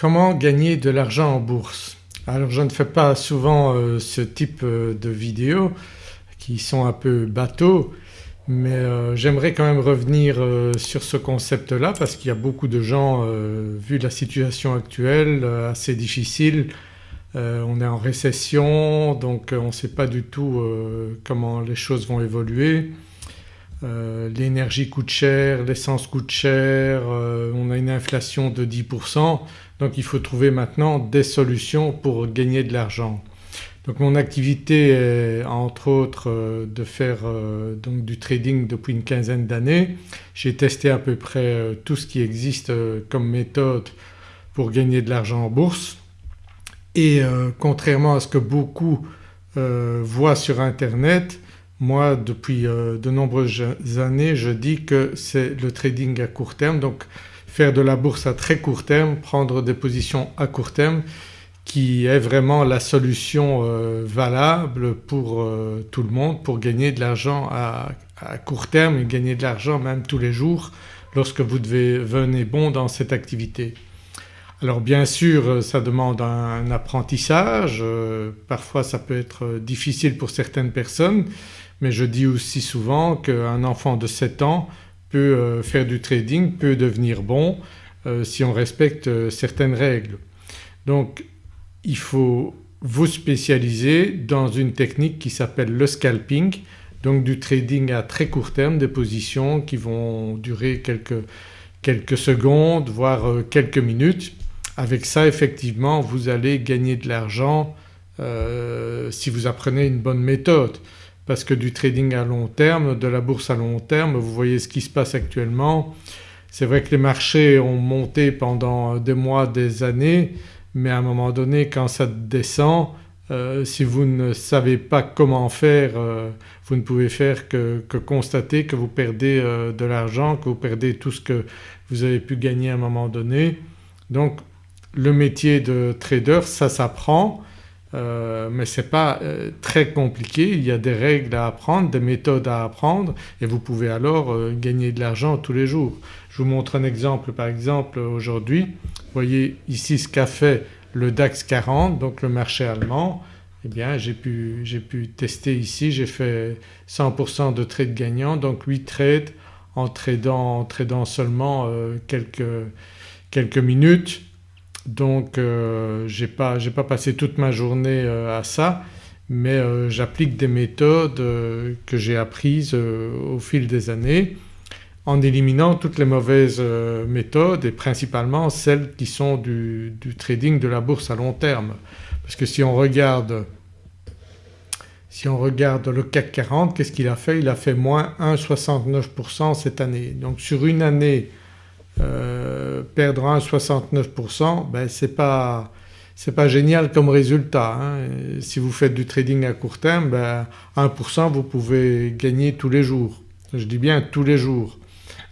Comment gagner de l'argent en bourse? Alors je ne fais pas souvent euh, ce type euh, de vidéos qui sont un peu bateaux mais euh, j'aimerais quand même revenir sur ce concept-là parce qu'il y a beaucoup de gens, vu la situation actuelle assez difficile, on est en récession donc on ne sait pas du tout comment les choses vont évoluer. L'énergie coûte cher, l'essence coûte cher, on a une inflation de 10% donc il faut trouver maintenant des solutions pour gagner de l'argent. Donc mon activité est entre autres euh, de faire euh, donc du trading depuis une quinzaine d'années. J'ai testé à peu près euh, tout ce qui existe comme méthode pour gagner de l'argent en bourse et contrairement à ce que beaucoup voient sur internet moi depuis de nombreuses années je dis que c'est le trading à court terme donc faire de la bourse à très court terme, prendre des positions à court terme qui est vraiment la solution euh, valable pour euh, tout le monde pour gagner de l'argent à, court terme et gagner de l'argent même tous les jours lorsque vous devenez bon dans cette activité. Alors bien sûr ça demande un apprentissage, euh, parfois ça peut être difficile pour certaines personnes mais je dis aussi souvent qu'un enfant de 7 ans peut euh, faire du trading, peut devenir bon euh, si on respecte euh, certaines règles. Donc il faut vous spécialiser dans une technique qui s'appelle le scalping donc du trading à très court terme, des positions qui vont durer quelques, quelques secondes voire quelques minutes. Avec ça effectivement vous allez gagner de l'argent si vous apprenez une bonne méthode parce que du trading à long terme, de la bourse à long terme, vous voyez ce qui se passe actuellement. C'est vrai que les marchés ont monté pendant des mois, des années mais à un moment donné quand ça descend euh, si vous ne savez pas comment faire euh, vous ne pouvez faire que, constater que vous perdez euh, de l'argent, que vous perdez tout ce que vous avez pu gagner à un moment donné. Donc le métier de trader ça s'apprend euh, mais ce n'est pas euh, très compliqué, il y a des règles à apprendre, des méthodes à apprendre et vous pouvez alors euh, gagner de l'argent tous les jours. Je vous montre un exemple. Par exemple aujourd'hui, vous voyez ici ce qu'a fait le DAX 40 donc le marché allemand. Eh bien j'ai pu, pu, tester ici, j'ai fait 100% de trades gagnants donc 8 trades en tradant, en tradant seulement quelques, quelques minutes donc euh, je n'ai pas, pas, passé toute ma journée euh, à ça mais euh, j'applique des méthodes que j'ai apprises au fil des années en éliminant toutes les mauvaises méthodes et principalement celles qui sont du, trading de la bourse à long terme. Parce que si on regarde, si on regarde le CAC 40 qu'est-ce qu'il a fait? Il a fait moins 1,69% cette année. Donc sur une année euh, perdre 1,69% ben c'est pas, pas génial comme résultat. Hein. Si vous faites du trading à court terme ben 1% vous pouvez gagner tous les jours. Je dis bien tous les jours.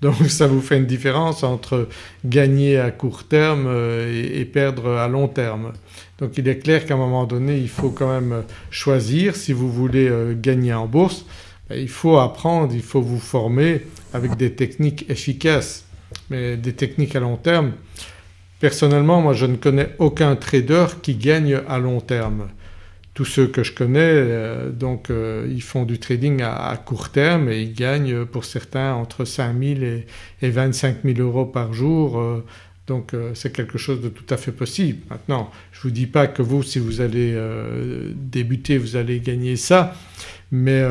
Donc ça vous fait une différence entre gagner à court terme euh, et, perdre à long terme. Donc il est clair qu'à un moment donné il faut quand même choisir si vous voulez euh, gagner en bourse ben, il faut apprendre, il faut vous former avec des techniques efficaces mais des techniques à long terme. Personnellement moi je ne connais aucun trader qui gagne à long terme. Tous ceux que je connais euh, donc euh, ils font du trading à, court terme et ils gagnent pour certains entre 5 000 et, et 25 000 euros par jour euh, donc c'est quelque chose de tout à fait possible. Maintenant je ne vous dis pas que vous si vous allez débuter vous allez gagner ça mais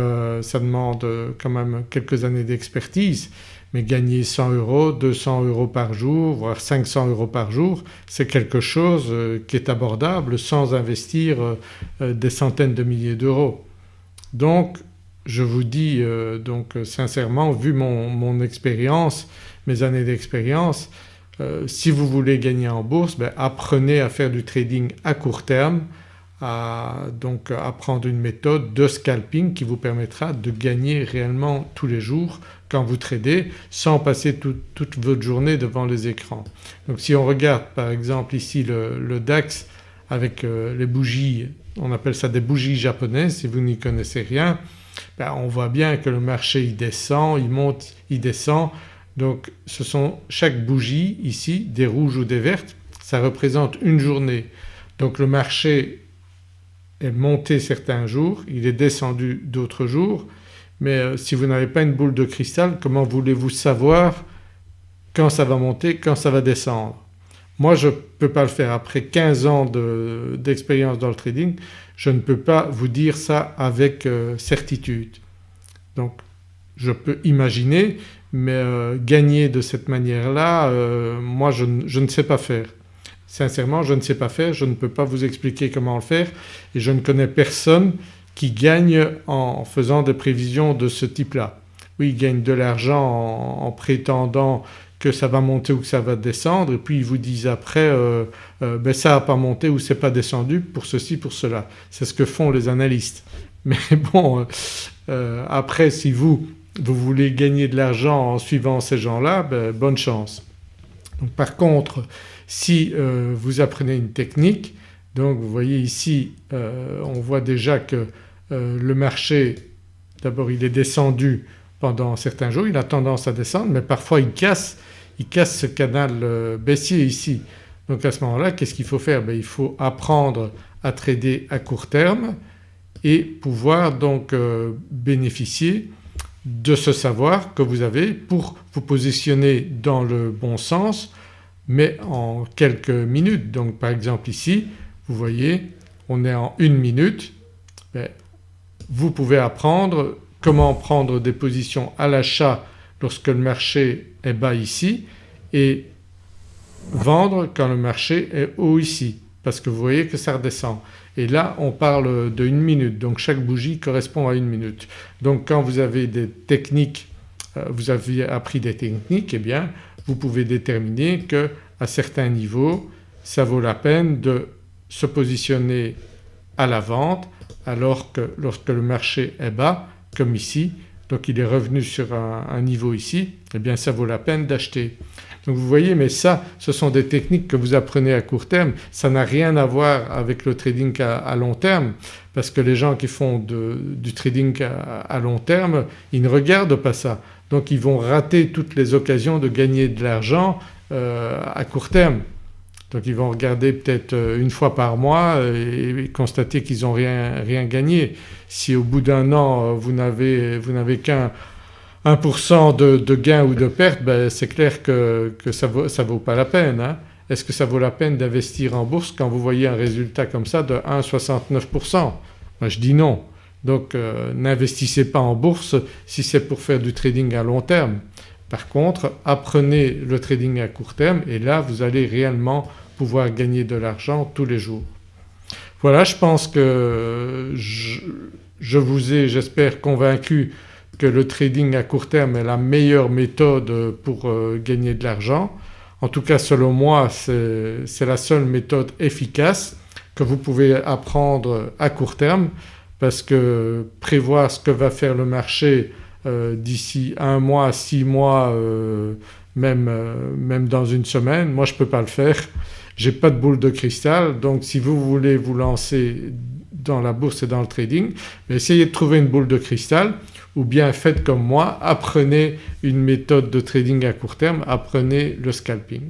ça demande quand même quelques années d'expertise mais gagner 100 euros, 200 euros par jour voire 500 euros par jour c'est quelque chose euh, qui est abordable sans investir euh, euh, des centaines de milliers d'euros. Donc je vous dis donc sincèrement vu mon, expérience, mes années d'expérience, si vous voulez gagner en bourse ben apprenez à faire du trading à court terme à donc apprendre une méthode de scalping qui vous permettra de gagner réellement tous les jours quand vous tradez sans passer toute votre journée devant les écrans. Donc si on regarde par exemple ici le, DAX avec euh, les bougies, on appelle ça des bougies japonaises si vous n'y connaissez rien, ben on voit bien que le marché il descend, il monte, il descend donc ce sont chaque bougie ici des rouges ou des vertes ça représente une journée. Donc le marché est monté certains jours, il est descendu d'autres jours mais euh, si vous n'avez pas une boule de cristal comment voulez-vous savoir quand ça va monter, quand ça va descendre? Moi je ne peux pas le faire après 15 ans d'expérience dans le trading je ne peux pas vous dire ça avec euh, certitude. Donc je peux imaginer mais euh, gagner de cette manière-là moi je, je ne sais pas faire. Sincèrement je ne sais pas faire, je ne peux pas vous expliquer comment le faire et je ne connais personne qui gagne en faisant des prévisions de ce type-là. Oui ils gagnent de l'argent en, prétendant que ça va monter ou que ça va descendre et puis ils vous disent après euh, euh, ben ça n'a pas monté ou c'est pas descendu pour ceci pour cela. C'est ce que font les analystes. Mais bon euh, après si vous, vous voulez gagner de l'argent en suivant ces gens-là ben, bonne chance. Donc par contre si euh, vous apprenez une technique donc vous voyez ici euh, on voit déjà que euh, le marché d'abord il est descendu pendant certains jours, il a tendance à descendre mais parfois il casse, il casse ce canal baissier ici. Donc à ce moment-là qu'est-ce qu'il faut faire? Ben, Il faut apprendre à trader à court terme et pouvoir donc bénéficier de ce savoir que vous avez pour vous positionner dans le bon sens mais en quelques minutes. Donc par exemple ici vous voyez on est en une minute, vous pouvez apprendre comment prendre des positions à l'achat lorsque le marché est bas ici et vendre quand le marché est haut ici parce que vous voyez que ça redescend. Et là on parle de une minute donc chaque bougie correspond à une minute. Donc quand vous avez des techniques, euh, vous avez appris des techniques et eh bien vous pouvez déterminer qu'à certains niveaux ça vaut la peine de se positionner à la vente alors que lorsque le marché est bas comme ici donc il est revenu sur un, niveau ici eh bien ça vaut la peine d'acheter. Donc vous voyez mais ça ce sont des techniques que vous apprenez à court terme, ça n'a rien à voir avec le trading à, long terme parce que les gens qui font du trading à, long terme ils ne regardent pas ça donc ils vont rater toutes les occasions de gagner de l'argent euh, à court terme. Donc ils vont regarder peut-être euh, une fois par mois et, constater qu'ils n'ont rien, gagné. Si au bout d'un an euh, vous n'avez qu'un 1% de, gain ou de perte ben c'est clair que, ça ne vaut, pas la peine. Hein. Est-ce que ça vaut la peine d'investir en bourse quand vous voyez un résultat comme ça de 1,69% Moi je dis non. Donc euh, n'investissez pas en bourse si c'est pour faire du trading à long terme. Par contre apprenez le trading à court terme et là vous allez réellement pouvoir gagner de l'argent tous les jours. Voilà je pense que je, vous ai j'espère convaincu que le trading à court terme est la meilleure méthode pour euh, gagner de l'argent. En tout cas selon moi c'est la seule méthode efficace que vous pouvez apprendre à court terme parce que prévoir ce que va faire le marché euh, d'ici un mois, six mois, euh, même, même dans une semaine, moi je ne peux pas le faire. J'ai pas de boule de cristal donc si vous voulez vous lancer dans la bourse et dans le trading essayez de trouver une boule de cristal ou bien faites comme moi, apprenez une méthode de trading à court terme, apprenez le scalping.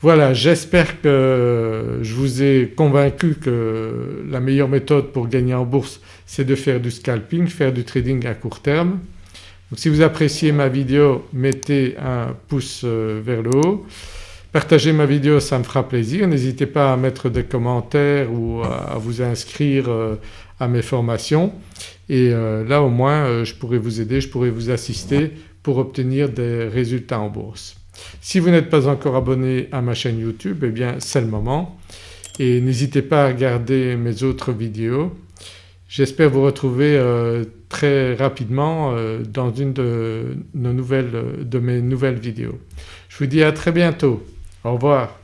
Voilà j'espère que je vous ai convaincu que la meilleure méthode pour gagner en bourse c'est de faire du scalping, faire du trading à court terme. Si vous appréciez ma vidéo mettez un pouce euh, vers le haut, partagez ma vidéo ça me fera plaisir, n'hésitez pas à mettre des commentaires ou à vous inscrire euh, à mes formations et euh, là au moins je pourrai vous aider, je pourrai vous assister pour obtenir des résultats en bourse. Si vous n'êtes pas encore abonné à ma chaîne YouTube eh bien c'est le moment et n'hésitez pas à regarder mes autres vidéos. J'espère vous retrouver euh, très rapidement euh, dans une de, nos nouvelles, de mes nouvelles vidéos. Je vous dis à très bientôt. Au revoir.